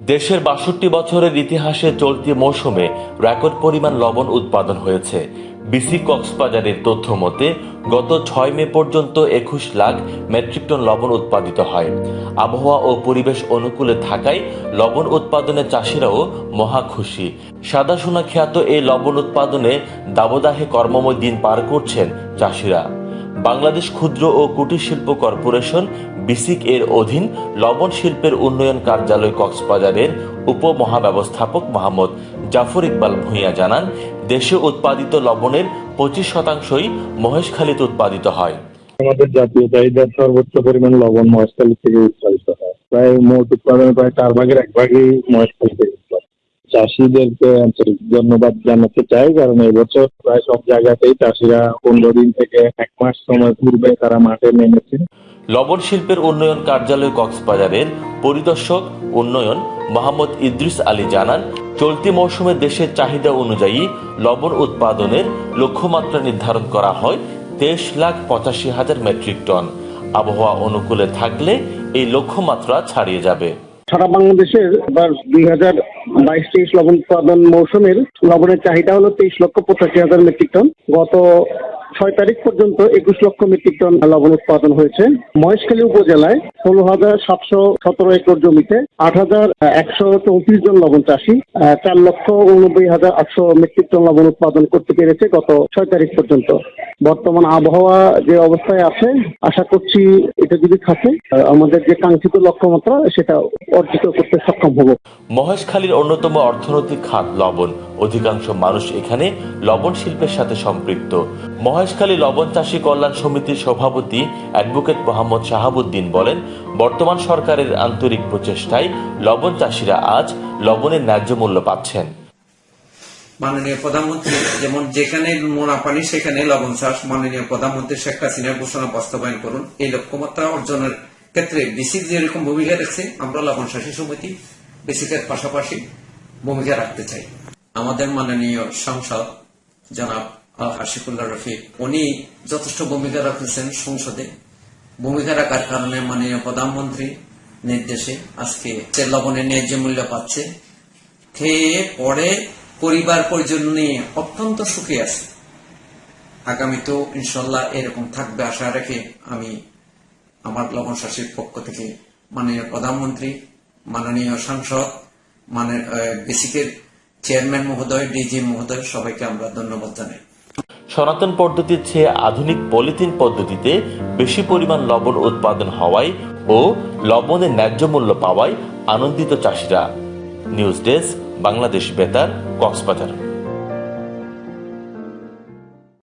দেশের বাষট্টি বছরের ইতিহাসে চলতি মৌসুমে রেকর্ড পরিমাণ লবণ উৎপাদন হয়েছে। বিসি কক্সবাজারের তথ্য মতে, গত ছয় মে পর্যন্ত একুশ লাখ মেট্রিক টন লবণ উৎপাদিত হয়। আবহাওয়া ও পরিবেশ অনুকূলে থাকায় লবণ উৎপাদনে চাষিরাও মহা খুশি। সাদা সোনা খ্যাত এই লবণ উৎপাদনে দাবদাহে কর্মময় দিন পার করছেন চাষিরা। বাংলাদেশ ক্ষুদ্র ও কুটির শিল্প কর্পোরেশন, বিসিক এর অধীন লবণ শিল্পের উন্নয়ন কার্যালয় কক্সবাজারের উপমহাব্যবস্থাপক মোহাম্মদ জাফর ইকবাল ভূঁইয়া জানান, দেশে উৎপাদিত লবণের পঁচিশ শতাংশই মহেশখালীতে উৎপাদিত হয়। আমাদের জাতীয় চাহিদার সর্বোচ্চ পরিমাণ লবণ মহেশখালী থেকে উৎপাদিত হয়। প্রায় মোট উৎপাদনের প্রায় চার ভাগের এক ভাগই মহেশখালী থেকে চাষিদেরকে আন্তরিক ধন্যবাদ জানাতে চাই কারণ এবছর প্রায় সব জায়গাতেই চাষিরা পনেরো দিন থেকে এক মাস সময় পূর্বে তারা মাঠে নেমেছে। লবণ শিল্পের উন্নয়ন কার্যালয় কক্সবাজারের পরিদর্শক উন্নয়ন মোহাম্মদ ইদ্রিস আলী জানান চলতি মৌসুমে দেশের চাহিদা অনুযায়ী লবণ উৎপাদনের লক্ষ্যমাত্রা নির্ধারণ করা হয় তেইশ লাখ পঁচাশি হাজার মেট্রিক টন। আবহাওয়া অনুকূলে থাকলে এই লক্ষ্যমাত্রা ছাড়িয়ে যাবে। সারা বাংলাদেশের এবার দুই হাজার বাইশ তেইশ লবণ উৎপাদন মৌসুমের লবণের চাহিদা হলো তেইশ লক্ষ পঁচাশি হাজার মেট্রিক টন। গত ছয় তারিখ পর্যন্ত একুশ লক্ষ মেট্রিক টন লবণ উৎপাদন হয়েছে। মহেশখালী উপজেলায় ষোলো হাজার সাতশো সতেরো একর জমিতে আট হাজার একশো চৌত্রিশ জন লবণ চাষি চার লক্ষ উননব্বই হাজার আটশো মেট্রিক টন লবণ উৎপাদন করতে পেরেছে গত ছয় তারিখ পর্যন্ত। বর্তমান আবহাওয়া যে অবস্থায় আছে, আশা করছি এটা যদি থাকে আমাদের যে কাঙ্ক্ষিত লক্ষ্যমাত্রা, সেটা অর্জিত করতে সক্ষম হব। মহেশখালীর অন্যতম অর্থনৈতিক খাত লবণ। অধিকাংশ মানুষ এখানে লবণ শিল্পের সাথে সম্পৃক্ত। মহেশখালী লবণ চাষী কল্যাণ সমিতির সভাপতি অ্যাডভোকেট মোহাম্মদ শাহাবুদ্দিন বলেন, বর্তমান সরকারের আন্তরিক প্রচেষ্টায় লবণ চাষীরা আজ লবণের ন্যায্য মূল্য পাচ্ছেন। মাননীয় প্রধানমন্ত্রী, যেমন যেখানে মোনা পানি, সেখানে লবণ চাষ। মাননীয় প্রধানমন্ত্রী শেখ হাসিনার ঘোষণা বাস্তবায়ন করুন। এই লক্ষ্যমাত্রা অর্জনের ক্ষেত্রে বিসিক যেরকম ভূমিকা রাখছে, আমরা লবণ চাষী সমিতি বিসিকের পাশাপাশি ভূমিকা রাখতে চাই। আমাদের মাননীয় সংসদ জনাব আল হাসিকুল্লাহ রফিক, উনি যথেষ্ট ভূমিকা রাখতেছেন সংসদে। ভূমিকা রাখার কারণে মাননীয় প্রধানমন্ত্রী নির্দেশে আজকে লবণের ন্যায্য মূল্য পাচ্ছে। খেয়ে পরে পরিবার পরিজন নিয়ে অত্যন্ত সুখে আছে। আগামীতেও ইনশাল্লাহ এরকম থাকবে আশা রেখে আমি আমার লবণ শাসীর পক্ষ থেকে মাননীয় প্রধানমন্ত্রী, মাননীয় সাংসদ মানে বেসিকের চেয়ারম্যান মহোদয়, ডিজি মহোদয়, সবাইকে আমরা ধন্যবাদ জানাই। সনাতন পদ্ধতির চেয়ে আধুনিক পলিথিন পদ্ধতিতে বেশি পরিমাণ লবণ উৎপাদন হওয়ায় ও লবণের ন্যায্য মূল্য পাওয়ায় আনন্দিত চাষিরা। নিউজ ডেস্ক, বাংলাদেশ বেতার, কক্সবাজার।